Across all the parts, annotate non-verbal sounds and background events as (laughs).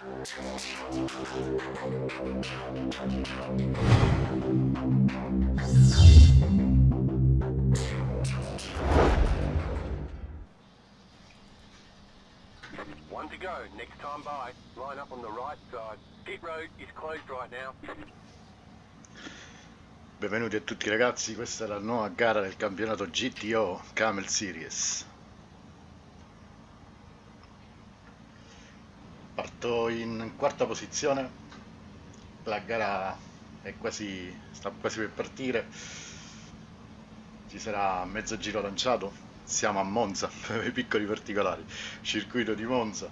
One to go. Next time by, line up on the right side. Pit road is closed right now. Benvenuti a tutti ragazzi, questa è la nuova gara del campionato GTO Camel Series. Parto in quarta posizione, la gara quasi, sta quasi per partire, ci sarà mezzo giro lanciato, siamo a Monza, per (laughs) i piccoli particolari, circuito di Monza,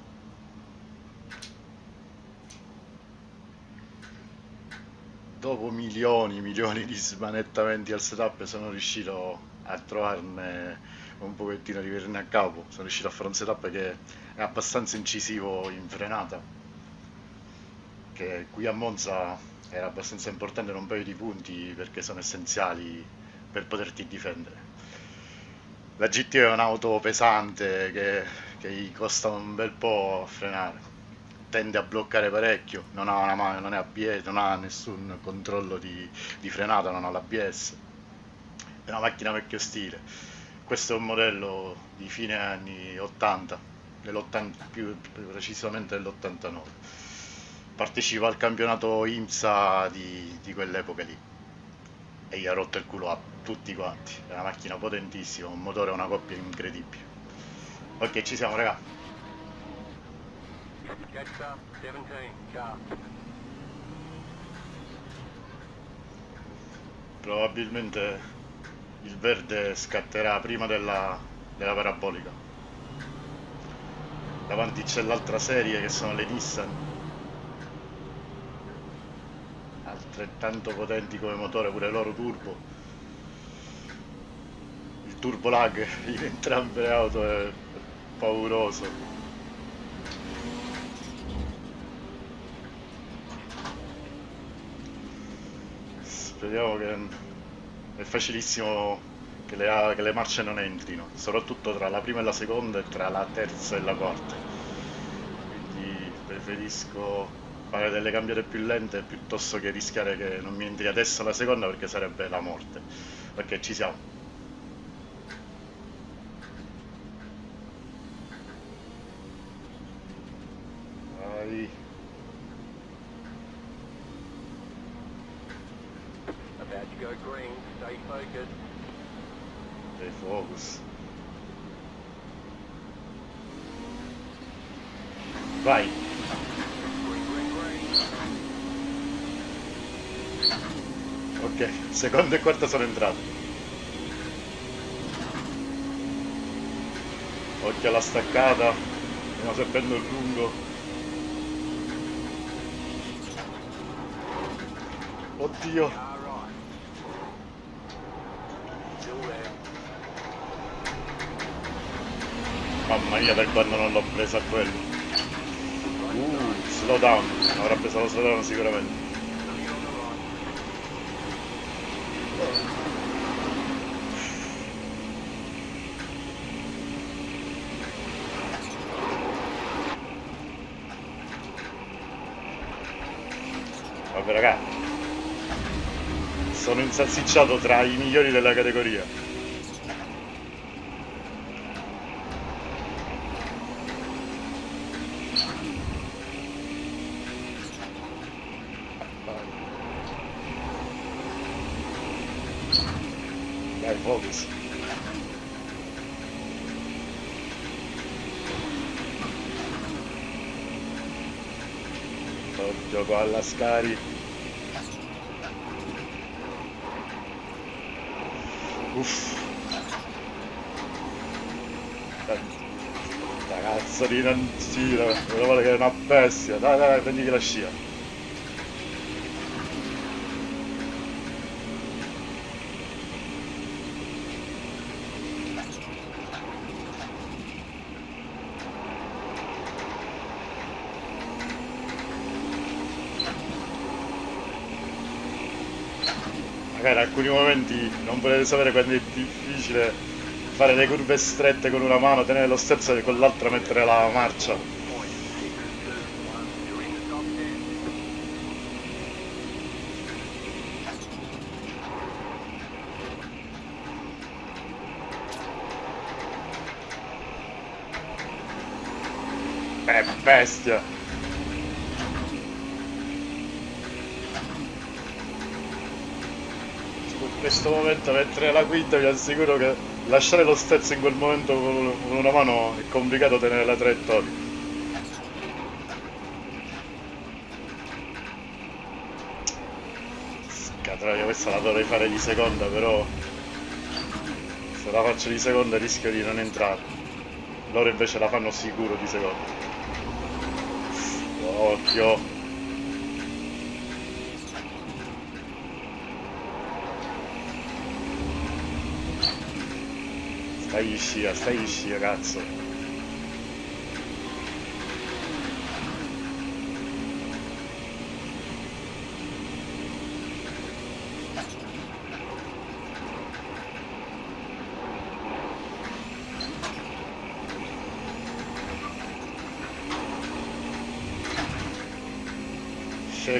dopo milioni, milioni di smanettamenti al setup sono riuscito a trovarne un pochettino di venire a capo, sono riuscito a fare un setup che è abbastanza incisivo in frenata, che qui a Monza era abbastanza importante in un paio di punti perché sono essenziali per poterti difendere. La GT è un'auto pesante che, che gli costa un bel po' a frenare tende a bloccare parecchio, non ha una non è ABS, non ha nessun controllo di, di frenata, non ha l'ABS. È una macchina vecchio stile. Questo è un modello di fine anni 80, più precisamente dell'89. Partecipa al campionato IMSA di, di quell'epoca lì e gli ha rotto il culo a tutti quanti. È una macchina potentissima, un motore una coppia incredibile. Ok, ci siamo, raga. Jetstar 17, car. Probabilmente il verde scatterà prima della, della parabolica. Davanti c'è l'altra serie che sono le Nissan. Altrettanto potenti come motore, pure loro turbo. Il turbo lag (laughs) in entrambe le auto è pauroso. Speriamo che è facilissimo che le, che le marce non entrino, soprattutto tra la prima e la seconda e tra la terza e la quarta. Quindi preferisco fare delle cambiate più lente piuttosto che rischiare che non mi entri adesso la seconda perché sarebbe la morte. Ok, ci siamo. Vai. About to go green. Stay focused. Stay focus. Vai. Ok, seconda e quarta sono entrate. Occhio alla staccata, stiamo sempre il lungo. Oddio, mamma mia per quando non l'ho presa quello. Uh, slow down, avrà preso lo slow sicuramente. Vabbè raga, sono insalsicciato tra i migliori della categoria. Dai, focus. Gioco alla Scari. Uff. Non gira, meno male che è una bestia. Dai, dai, dai, prenditi la scia. in alcuni momenti non volete sapere quando è difficile fare le curve strette con una mano, tenere lo sterzo e con l'altra mettere la marcia. È bestia! Questo momento mentre la guida vi assicuro che lasciare lo sterzo in quel momento con una mano è complicato tenere la traiettoria. Scatroia, questa la dovrei fare di seconda però se la faccio di seconda rischio di non entrare. Loro invece la fanno sicuro di seconda. Occhio. Stai scia, stai scia, cazzo.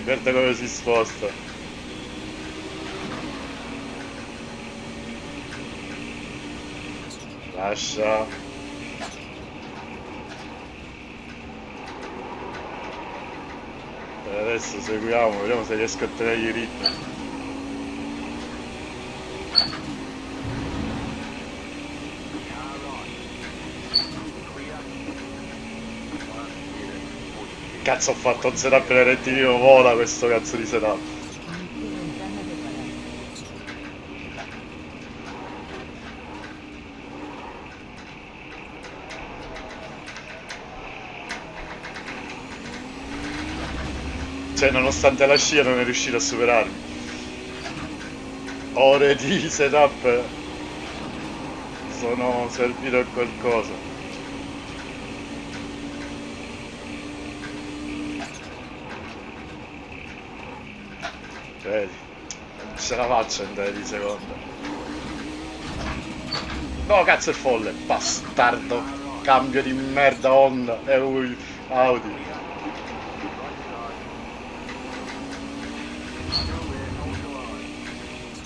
Guarda come si sposta. Lascia. E adesso seguiamo, vediamo se riesco a tenere i ritmi. Cazzo ho fatto un setup nel rettilineo vola questo cazzo di setup. Nonostante la scia non è riuscito a superarmi. Ore di setup sono servito a qualcosa. Vedi, non ce la faccio andare di seconda. No, cazzo è folle, bastardo. Cambio di merda Honda e ui, Audi. Cazzo. Into the left. Clear on the right. Still there, hold the line. Clear on the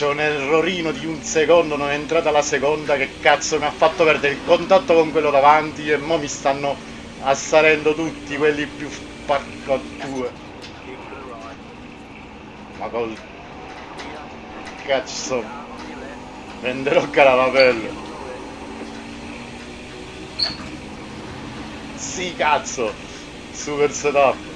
C'è un errorino di un secondo, non è entrata la seconda che cazzo mi ha fatto perdere il contatto con quello davanti e mo mi stanno assalendo tutti quelli più porco due. Ma col cazzo venderò left. Sì cazzo. Super setup.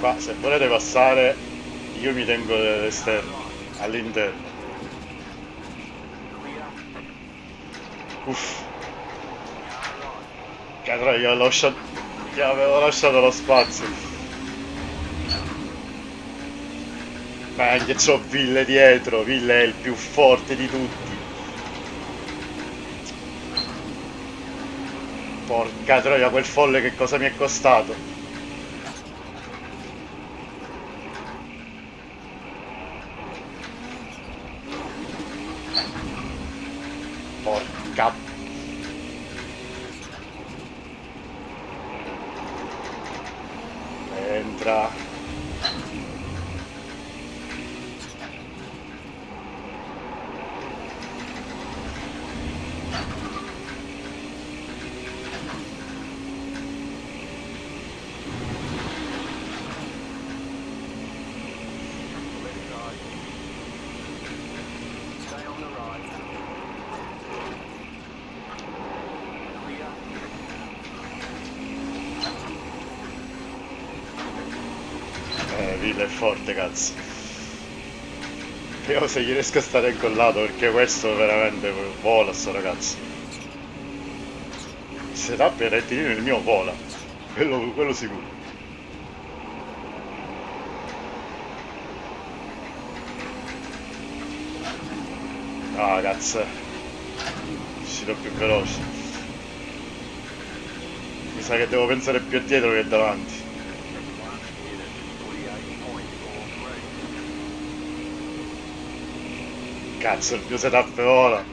Qua se volete passare io mi tengo all'esterno, all'interno. Uff. Cadrò, gli lasciato. Gli avevo lasciato lo spazio. Ma anche c'ho Ville dietro, Ville è il più forte di tutti. Porca troia, quel folle che cosa mi è costato? Porca Entra. Left side. Stay on the right. Clear. Eh, Villa è forte, cazzo. Vediamo se gli riesco a stare incollato perché questo veramente vola sto ragazzo. Il setup è rettilineo il mio vola. Quello, quello sicuro. Ah, cazzo. Uscirò più veloce. Mi sa che devo pensare più dietro che davanti. Cazzo, il mio setup ora.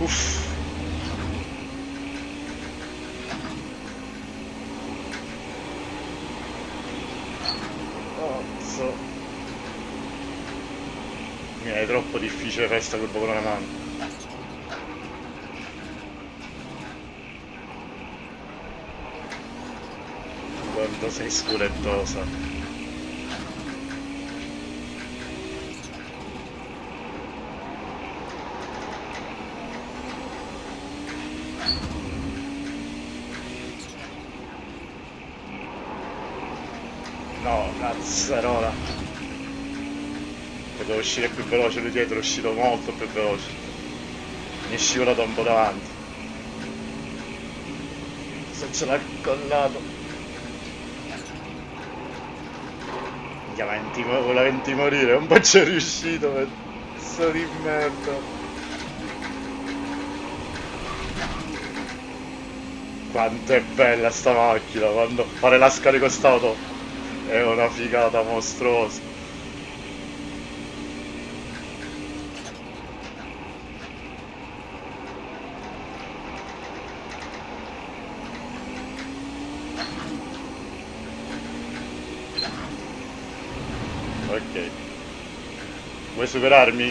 Uff. Cazzo. Mi è troppo difficile fare sta colpa con una mano. Quanto sei scurettosa. No, cazzarola. Potevo uscire più veloce lui dietro, è uscito molto più veloce. Mi è scivolato un po' davanti. Se ce l'ha collato. Minchia, venti, voleva venti morire, un po' c'è riuscito, pezzo di merda. Quanto è bella sta macchina, quando fare la scarico st'auto è una figata mostruosa. Ok. Vuoi superarmi?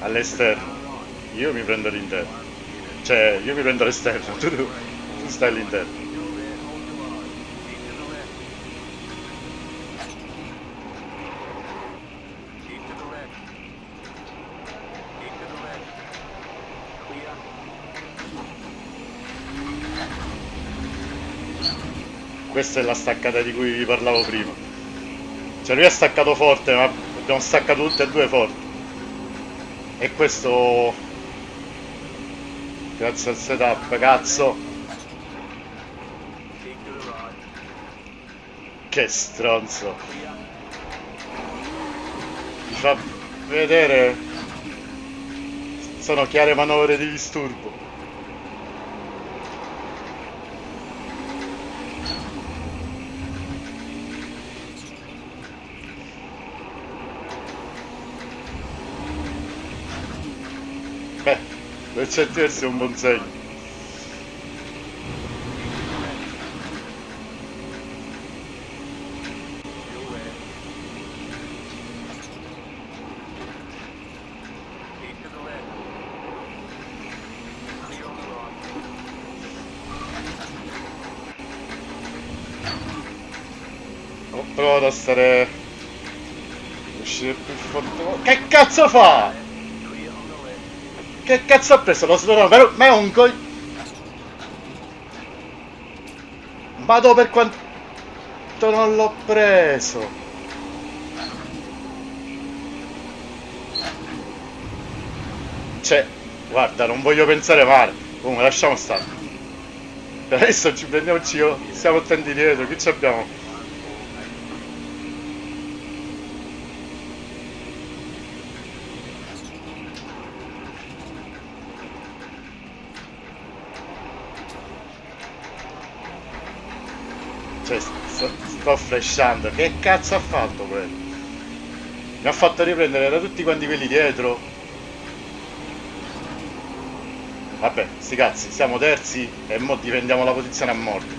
All'esterno. Io mi prendo l'interno. Cioè, io mi prendo l'esterno, tu, (laughs) tu, tu stai all'interno. Questa è la staccata di cui vi parlavo prima. Cioè lui ha staccato forte, ma abbiamo staccato tutte e due forti. E questo... Grazie al setup, cazzo. Che stronzo. Mi fa vedere... Sono chiare manovre di disturbo. Per certi versi un buon segno. Ho provato a stare... uscire più forte. Che cazzo fa? Clear on the left. Che cazzo ha preso lo sloro? Però- Ma è un coi... Vado per quanto non l'ho preso. Cioè, guarda, non voglio pensare male. Comunque, lasciamo stare. Adesso ci prendiamoci io. Siamo attenti dietro. Chi ci abbiamo? Cioè, sto, sto flashando. Che cazzo ha fatto quello? Mi ha fatto riprendere da tutti quanti quelli dietro. Vabbè, sti cazzi, siamo terzi e mo difendiamo la posizione a morte.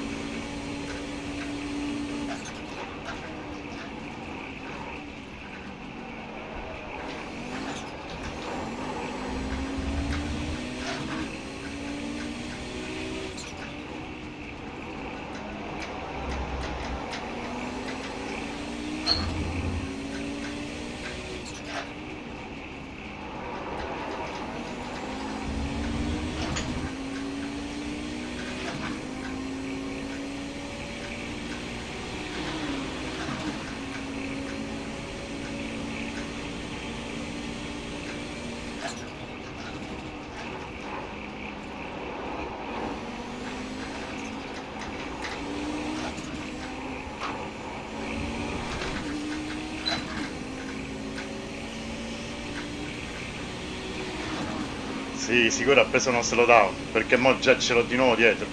Sì, sicuro ha preso uno slowdown, perché mo già ce l'ho di nuovo dietro.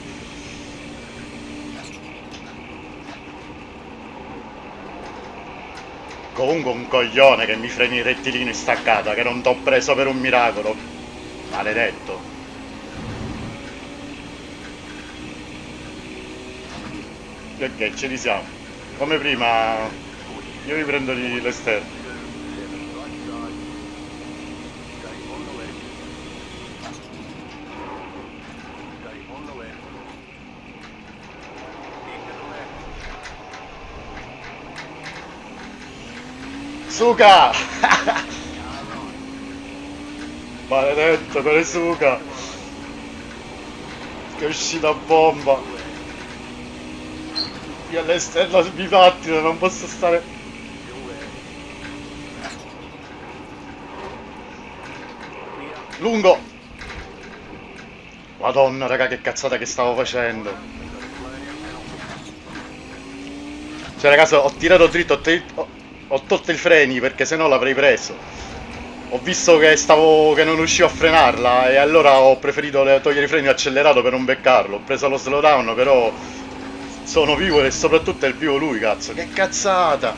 Comunque un coglione che mi freni il rettilineo in staccata, che non t'ho preso per un miracolo. Maledetto. Ok, ci risiamo. Come prima, io mi prendo gli- l'esterno. Stay on the left. Stay on the left. Into the right. Maledetto, quelle suca! Che uscita bomba! Io all'esterno mi pattino, non posso stare... Lungo! Madonna, raga, che cazzata che stavo facendo! Cioè, ragazzi, ho tirato dritto, ho, ho- tolto i freni perché sennò l'avrei preso. Ho visto che stavo che non riuscivo a frenarla e allora ho preferito togliere i freni accelerato per non beccarlo. Ho preso lo slowdown, però sono vivo e soprattutto è il vivo lui, cazzo. Che cazzata!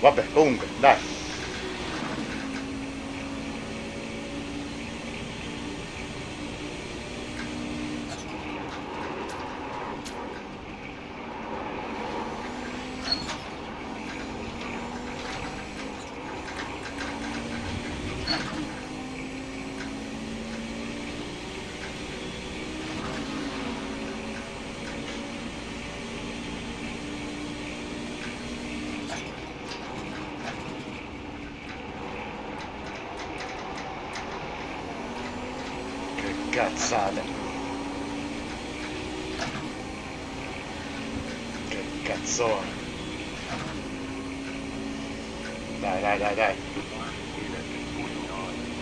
Vabbè, comunque, dai. Che cazzate. Che cazzone. Dai, dai, dai, dai.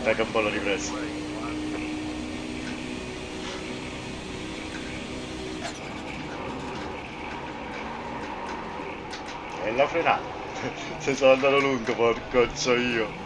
Dai che l'ho ripreso. E la frenata. (laughs) Se sono andato lungo, porcoccio io.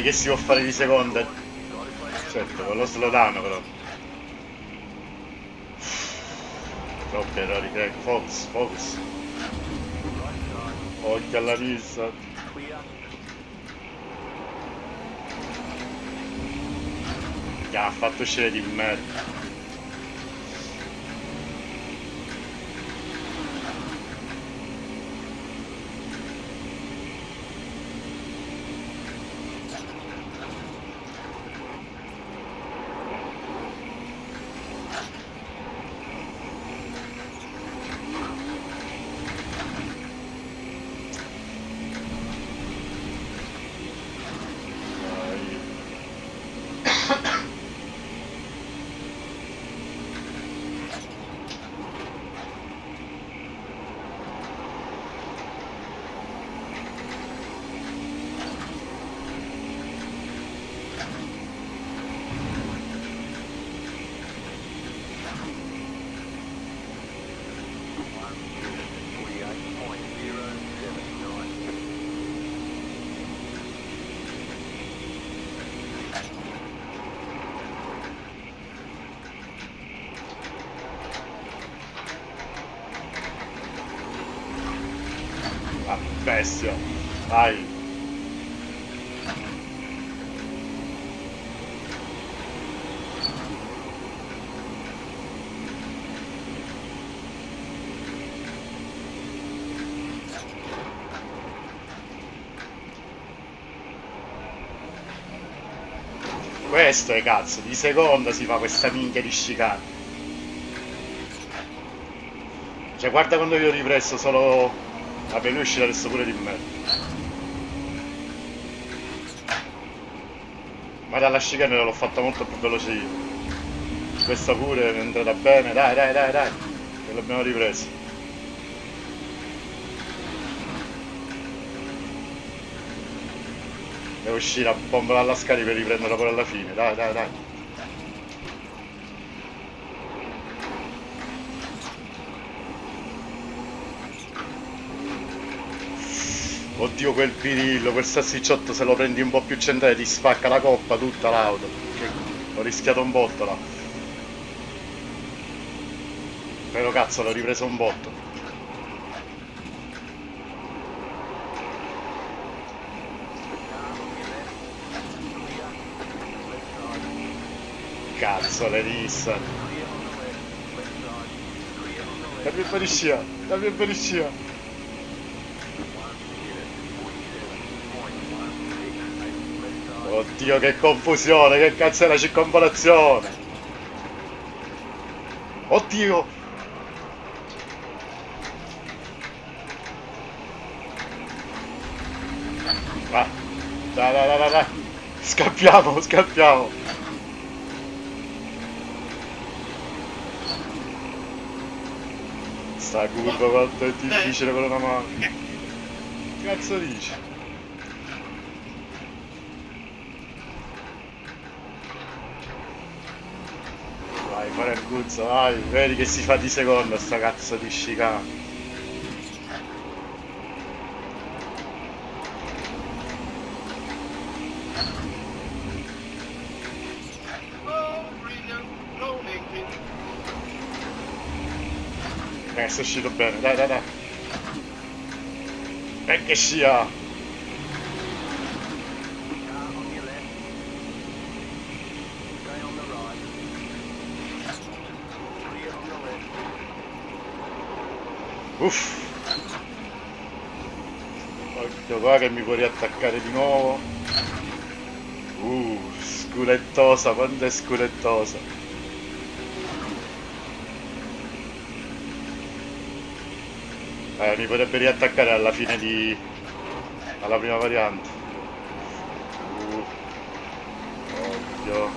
Vedi che si può fare di seconda. Certo, con lo slowdown però. Troppi errori, Greg. Focus, focus. Occhio alla. Clear. Che ha fatto uscire di merda. Dai. Twenty-eight point zero seven nine. Ah, bestia. Vai. Questo è cazzo, di seconda si fa questa minchia di chicane. Cioè guarda quando io ho ripreso solo... Vabbè lui uscirà adesso pure di me. Ma dalla chicane l'ho fatta molto più veloce io. Questa pure è entrata bene, dai dai dai dai. Che l'abbiamo ripreso. Devo uscire a bomba dalla scarica per riprenderla poi alla fine. Dai, dai, dai. Oddio quel pirillo, quel salsicciotto se lo prendi un po' più centrale ti spacca la coppa tutta l'auto. Ho rischiato un botto là. Però cazzo l'ho ripreso un botto. Cazzo le rissa. Dammi un po' di scia, dammi. Oddio che confusione, che cazzo è la circonvolazione? Oddio! Vai, dai, dai, dai, dai, dai. Scappiamo, scappiamo. Sta curva quanto è difficile per una mano. Cazzo dici? Vai, fare il guzzo, vai, vedi che si fa di seconda sta cazzo di scicana. Sei uscito bene, dai, dai, dai. E che scia! Uff! Occhio qua che mi può riattaccare di nuovo. Uh, sculettosa, quanto è sculettosa. Eh, mi potrebbe riattaccare alla fine di... alla prima variante. Uh, occhio.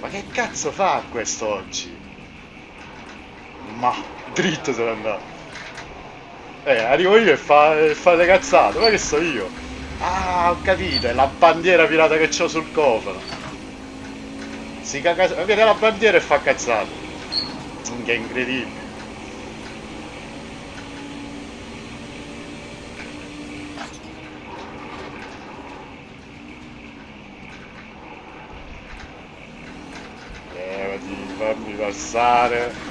Ma che cazzo fa questo oggi? Ma dritto se ne andato. Eh, arrivo io e fa, e fa le cazzate, ma che so io? Ah, ho capito, è la bandiera pirata che ho sul cofano. Si caga... Vede la bandiera e fa cazzate. Che incredibile. Levati, fammi passare.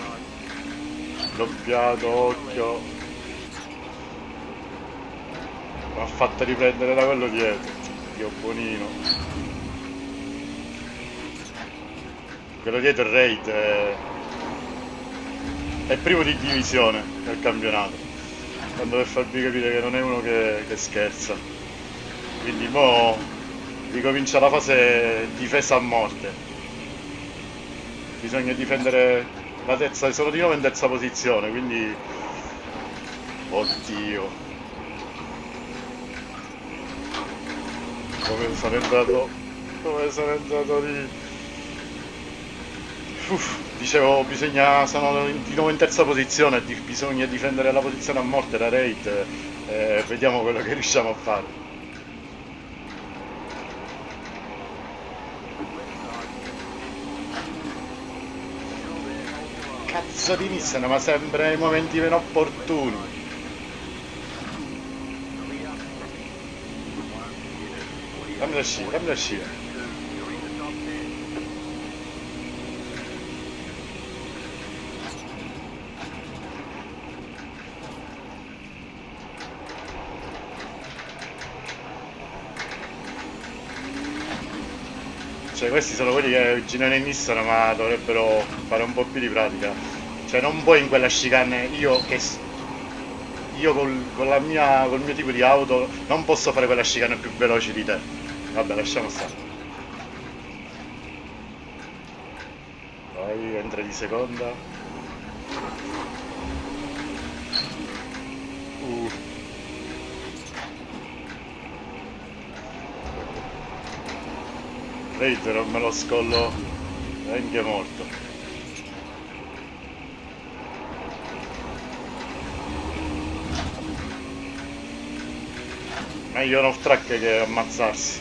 Doppiato, occhio. Mi ha fatto riprendere da quello dietro. Dio buonino. Quello dietro è Raid. È... è primo di divisione nel campionato. Quando per farvi capire che non è uno che, che scherza. Quindi mo ricomincia la fase difesa a morte. Bisogna difendere la terza, sono di nuovo in terza posizione, quindi... Oddio. Come sono entrato... Come sono entrato lì... Uff, dicevo, bisogna... sono di nuovo in terza posizione, bisogna difendere la posizione a morte da raid. E vediamo quello che riusciamo a fare. Cazzo di iniziano, ma sempre nei momenti meno opportuni. Dammi la scia, dammi la scia. Cioè questi sono quelli che girano in Nissan ma dovrebbero fare un po' più di pratica cioè non puoi in quella chicane. Io che io col, con la mia, col mio tipo di auto non posso fare quella chicane più veloce di te. Vabbè lasciamo stare. Vai entra di seconda. Uh. Raid non me lo scollo. Anche morto. Meglio un off track che ammazzarsi.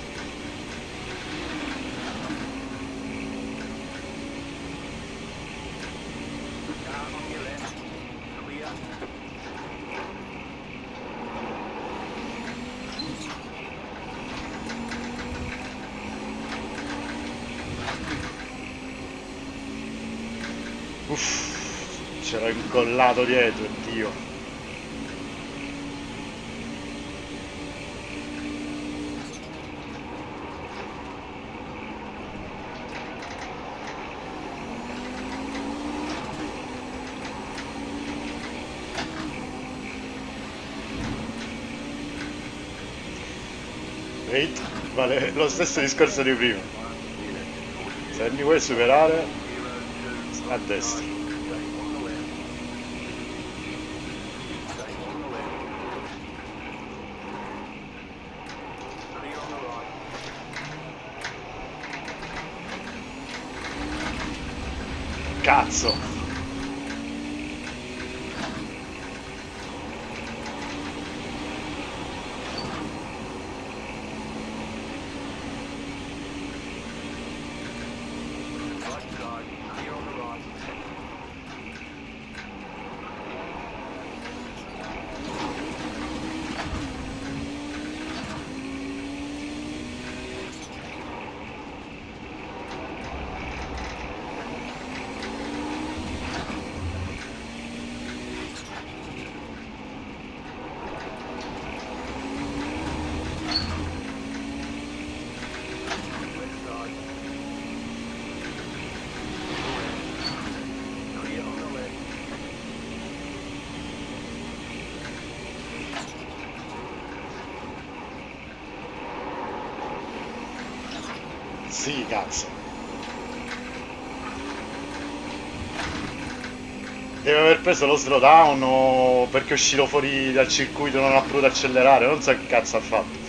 Uff, c'era incollato dietro, Dio. Vale lo stesso discorso di prima. Se mi vuoi superare, a destra. Stay on the left. Stay on the left. Clear on the right. Cazzo! Right side. Clear on the right. Left side. Clear on the left. Sì, cazzo. Deve aver preso lo slowdown o perché è uscito fuori dal circuito e non ha potuto accelerare, non so che cazzo ha fatto.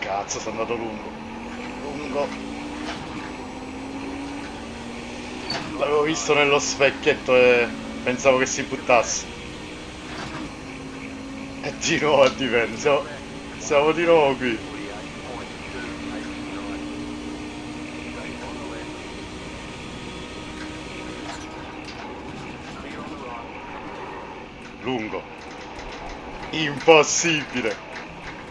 Cazzo, sono andato lungo. Lungo. L'avevo visto nello specchietto e pensavo che si buttasse. Nuovo a difendere. Siamo, di nuovo qui. 48.289. Stay on the left. Clear on the right. Lungo. Impossibile.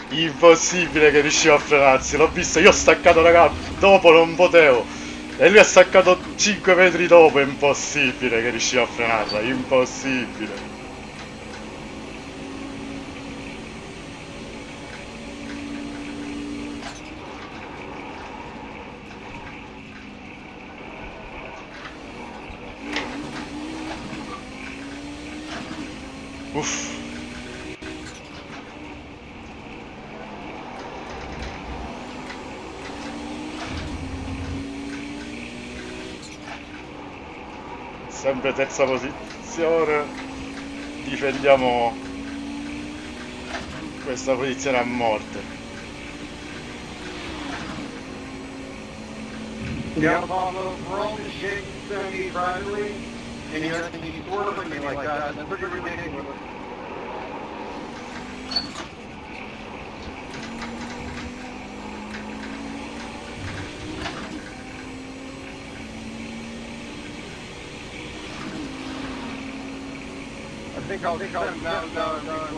Impossibile che riusciva a frenarsi. L'ho visto, io ho staccato raga. Dopo non potevo. E lui ha staccato 5 metri dopo. Impossibile che riusciva a frenarla. Impossibile. Uff. Sempre terza posizione. Difendiamo questa posizione a morte. Yeah, They call, they call, no, no, no.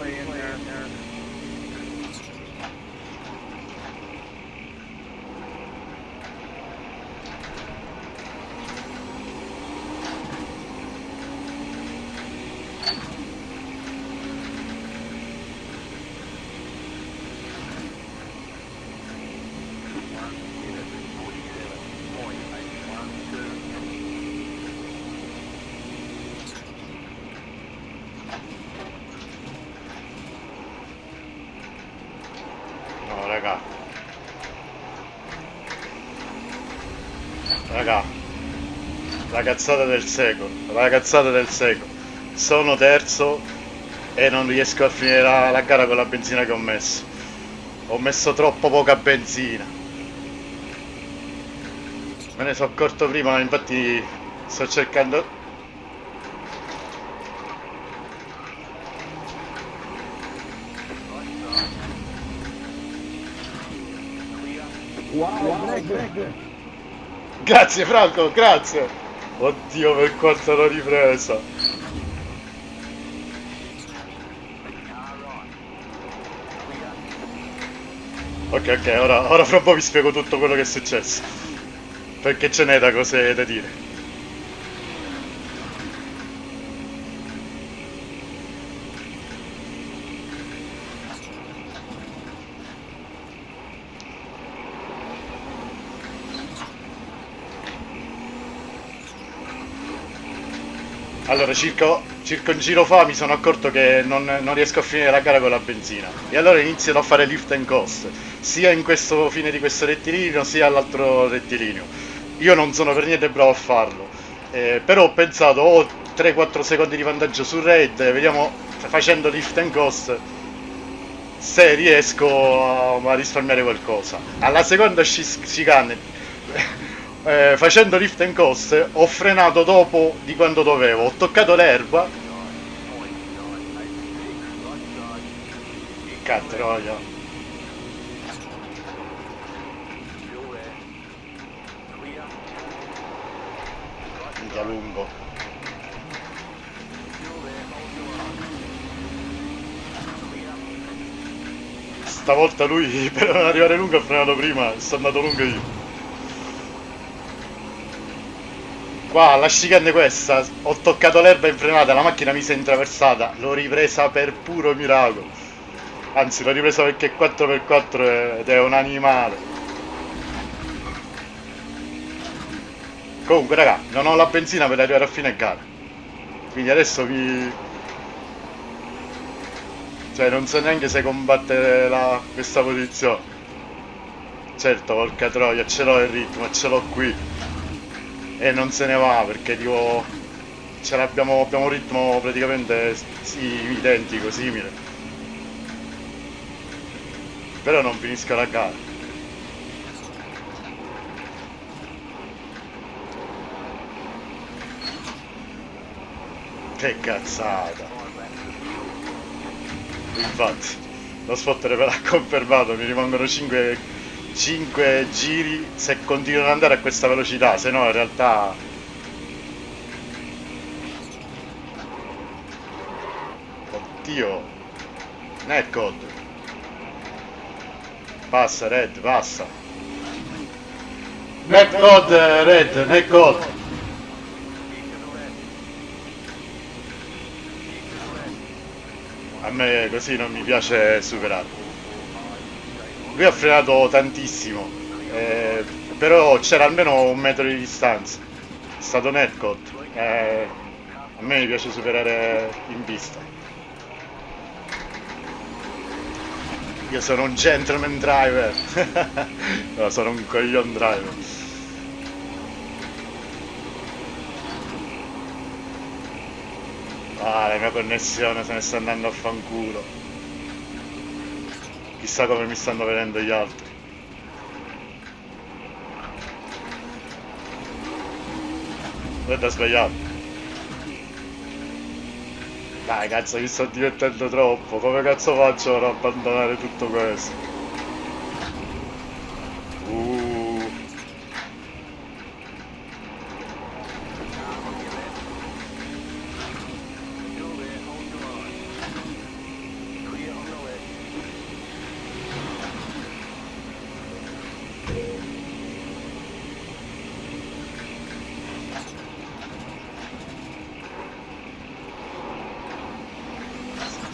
La cazzata del secolo. La cazzata del secolo. Sono terzo e non riesco a finire la, la gara con la benzina che ho messo. Ho messo troppo poca benzina. Me ne sono accorto prima, infatti sto cercando... Wow, Greg, Greg. Grazie Franco, grazie! Oddio per quanto l'ho ripresa! Ok, ok, ora, ora fra un po' vi spiego tutto quello che è successo. Perché ce n'è da cose da dire. Allora, circa, circa un giro fa mi sono accorto che non, non riesco a finire la gara con la benzina. E allora inizierò a fare lift and coast, sia in questo fine di questo rettilineo, sia all'altro rettilineo. Io non sono per niente bravo a farlo, eh, però ho pensato, ho 3-4 secondi di vantaggio sul raid, vediamo facendo lift and coast se riesco a, a risparmiare qualcosa. Alla seconda chicane eh, facendo lift and coast ho frenato dopo di quando dovevo, ho toccato l'erba, cattroia, minchia lungo. Stavolta lui (laughs) per arrivare lungo ha frenato prima, sono andato lungo io. Qua, la chicane questa, ho toccato l'erba in frenata, la macchina mi si è intraversata, l'ho ripresa per puro miracolo. Anzi, l'ho ripresa perché è 4x4 ed è un animale. Comunque, raga, non ho la benzina per arrivare a fine gara. Quindi adesso mi... Cioè, non so neanche se combattere la... questa posizione. Certo, porca troia, ce l'ho il ritmo, ce l'ho qui e non se ne va perché tipo ce l'abbiamo abbiamo un ritmo praticamente sì, identico, simile. Però non finisco la gara. Che cazzata. Infatti lo spotter ve (laughs) l'ha confermato mi rimangono 5 5 giri se continuano ad andare a questa velocità, se no in realtà Oddio. Netcode. Passa Red, passa. Netcode Red, Netcode. A me così non mi piace superare lui ha frenato tantissimo, eh, però c'era almeno un metro di distanza. È stato netcode. Eh, a me piace superare in pista. Io sono un gentleman driver. (laughs) no, sono un coglion driver. Ah, la mia connessione se ne sta andando a fanculo. Chissà come mi stanno vedendo gli altri. Guarda sbagliato. Dai cazzo mi sto divertendo troppo, come cazzo faccio per abbandonare tutto questo? Uh.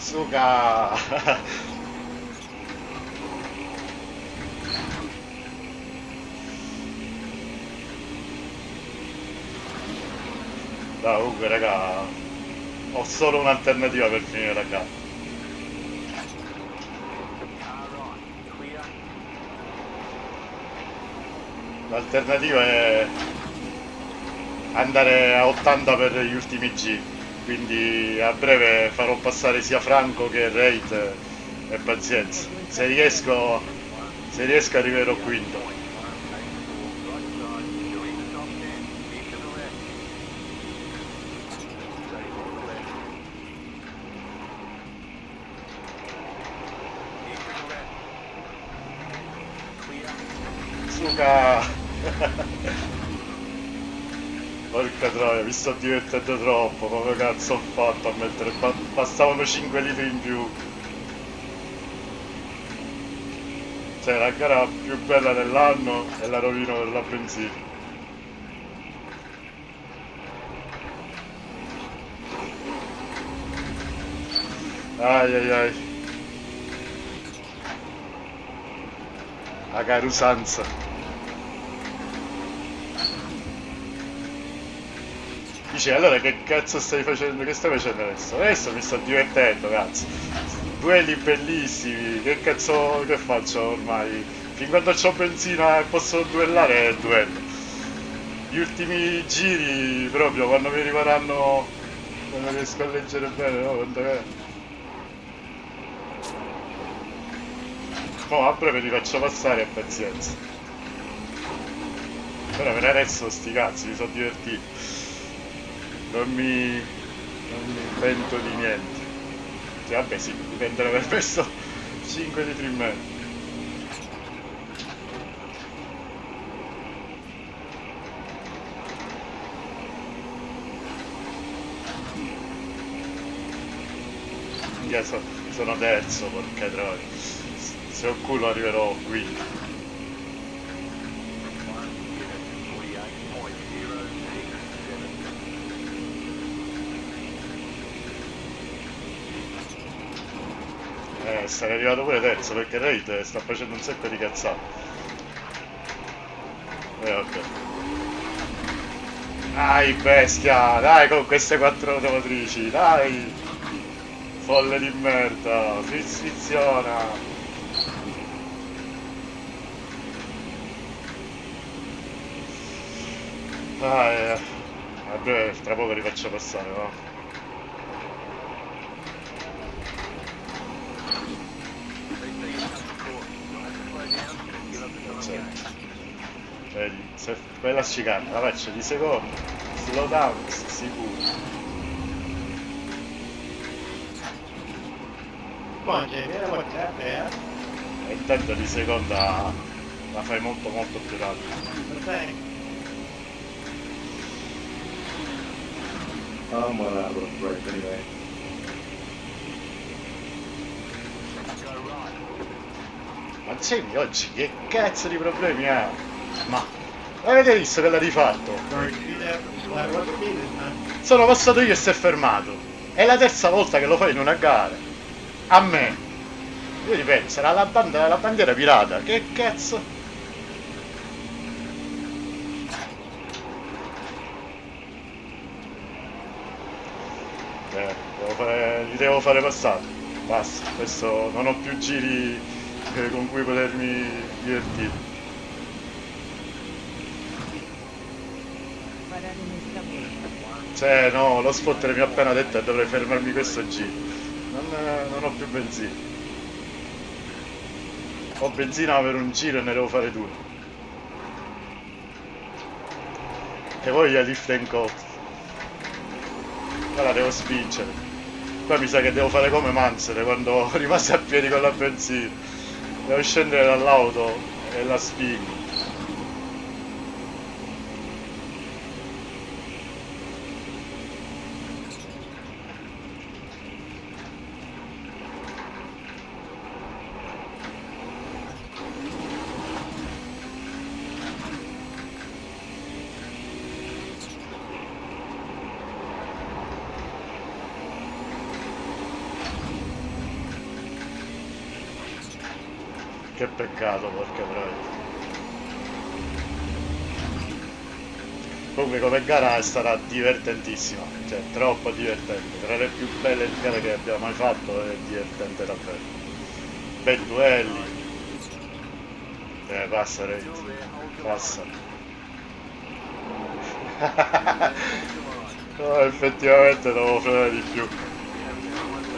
Suga! (laughs) Dai, comunque raga, ho solo un'alternativa per finire la gara. L'alternativa è andare a 80 per gli ultimi giri. Quindi a breve farò passare sia Franco che Raid eh, e pazienza. Se riesco, se riesco arriverò quinto. Suca! Porca troia, mi sto divertendo troppo, come cazzo ho fatto a mettere... ba- Bastavano 5 litri in più. Cioè la gara più bella dell'anno e la rovino per la benzina. Ai ai ai. La carusanza. Dice allora che cazzo stai facendo? Che stai facendo adesso? Adesso mi sto divertendo, cazzo. Duelli bellissimi, che cazzo che faccio ormai? Fin quando ho benzina e posso duellare, duello. Gli ultimi giri proprio quando mi rimarranno. Quando riesco a leggere bene, no? Quando è. Oh, a breve li faccio passare e pazienza. Però per adesso sti cazzi, mi sono divertito. Non mi... non mi invento di niente. Sì, vabbè sì, dipende da aver messo 5 litri in meno. Sono terzo, porca troia. Se ho culo arriverò quinto. Sarei arrivato pure terzo perché Raid sta facendo un sacco di cazzate. Eh vabbè. Dai bestia, dai con queste quattro automotrici, dai! Folle di merda, friziona! Ah, eh. Vabbè, tra poco li faccio passare, va. Certo. Vedi, se quella scicata la faccio di secondo, slow down, sicuro. Come on, Jamie, that wasn't that bad. E intanto di seconda la fai molto molto più rapida. I'm one out of break anyway. Ma Jamie oggi che cazzo di problemi ha? Ma avete visto che l'ha rifatto? Sono passato io e si è fermato. È la terza volta che lo fai in una gara. A me. Io ripeto, sarà la, banda- la bandiera pirata. Che cazzo? Eh, devo fare- li devo fare passare. Basta, questo non ho più giri eh, con cui potermi divertire. Cioè, no, lo spotter mi ha appena detto che dovrei fermarmi questo giro. Non, eh, non ho più benzina. Ho benzina per un giro e ne devo fare due. Che voglia lift and coast. Ora devo spingere. Qua mi sa che devo fare come Mansere quando (laughs) rimase a piedi con la benzina. Devo scendere dall'auto e la spingo. Peccato, porca troia. Comunque come gara stata divertentissima, cioè troppo divertente, tra le più belle gare che abbiamo mai fatto è divertente davvero. Bei duelli. Eh, passa Raid, passa. (laughs) No, effettivamente dovevo frenare di più.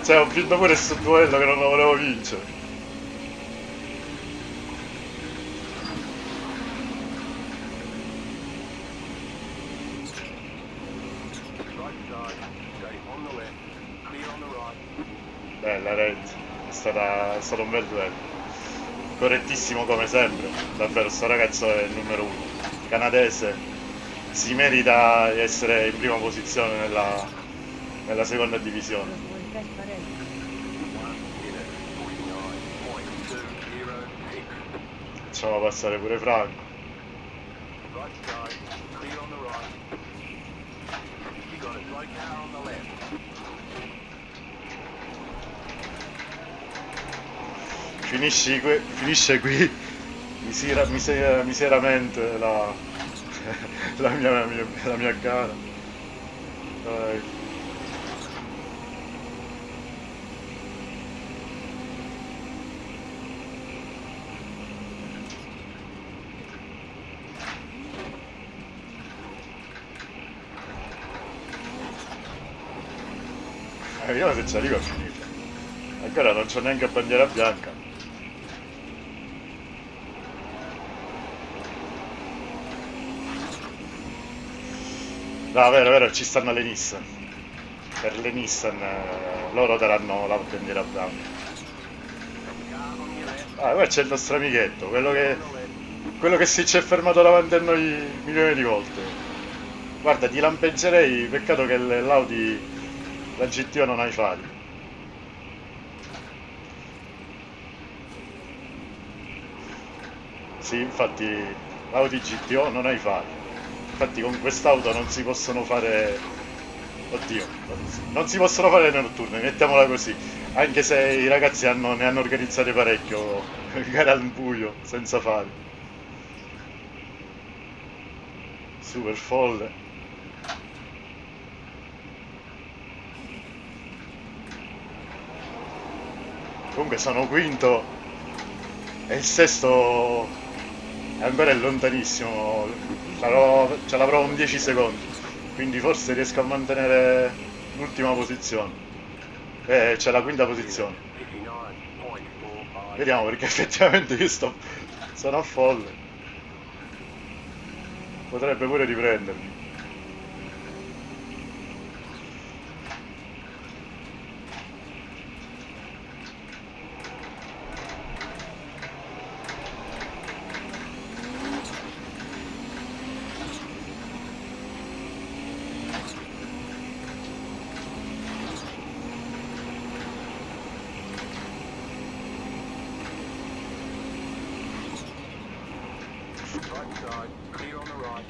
Cioè, ho vinto pure sto duello che non lo volevo vincere. Right side, stay on the left, clear on the right. Bella Red, è, stata, è stato un bel duello. Correttissimo come sempre, davvero sto ragazzo è il numero uno. Canadese, si merita di essere in prima posizione nella, nella seconda divisione. Lo vuoi trasparente? One minute, 49.206. Facciamo passare pure Franco. Right side, clear on the right. You got a slow car on the left. Finisci qui, finisce qui misera- mise- miseramente la, (laughs) la, mia, la mia- la mia gara. Dai. Eh, io se ci arrivo a finire. Ancora non c'ho neanche bandiera bianca. No, vero, vero, ci stanno le Nissan. Per le Nissan eh, loro daranno la bandiera left, Ah, qua c'è il nostro amichetto, quello che, quello che si è fermato davanti a noi milioni di volte. Guarda, ti lampeggerei, peccato che l'Audi, la GTO non ha i fari. Sì, infatti l'Audi GTO non ha i fari. Infatti con quest'auto non si possono fare... Oddio, non si possono fare le notturne, mettiamola così. Anche se i ragazzi hanno- ne hanno organizzate parecchio, (laughs) gare al buio, senza fari. Super folle. Comunque sono quinto e il sesto è ancora lontanissimo. Sarò- ce l'avrò un 10 secondi. Quindi forse riesco a mantenere l'ultima posizione. Eh, c'è la quinta posizione. 59.45. Vediamo perché effettivamente io sto. sono a folle. Potrebbe pure riprendermi. Right side, clear on the right.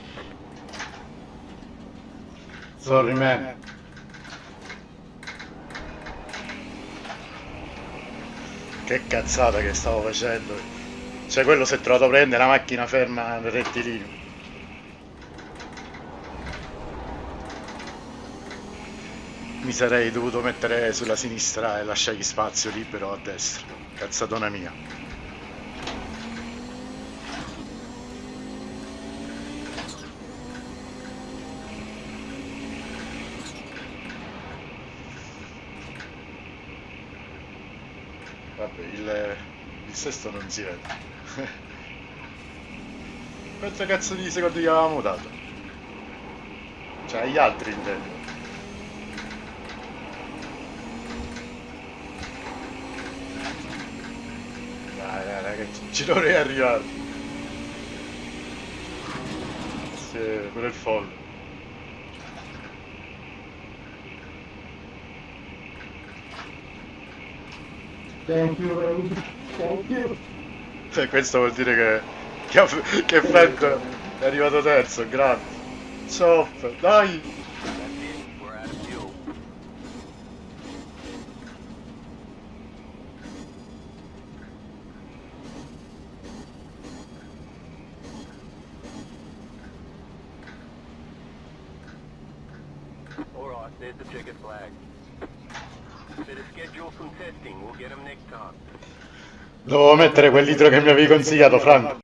Sorry man. Che cazzata che stavo facendo. Cioè quello si è trovato a prendere la macchina ferma nel rettilineo. Mi sarei dovuto mettere sulla sinistra e lasciargli spazio libero a destra. Cazzatona mia. Vabbè, il, il sesto non si vede. (laughs) Quanto cazzo di secondi gli avevamo dato? Cioè, agli altri intendo. Dai, dai, ragazzi, ci dovrei arrivare. Sì, pure il folle. Thank you, ladies. Thank you. Cioè, questo vuol dire che, che, che Fed è arrivato terzo, grande. Chop, dai! Mettere quel litro che mi avevi consigliato, Franco.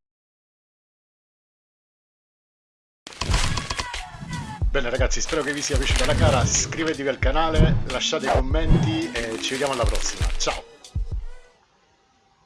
Bene ragazzi, spero che vi sia piaciuta la gara, iscrivetevi al canale, lasciate i commenti e ci vediamo alla prossima. Ciao!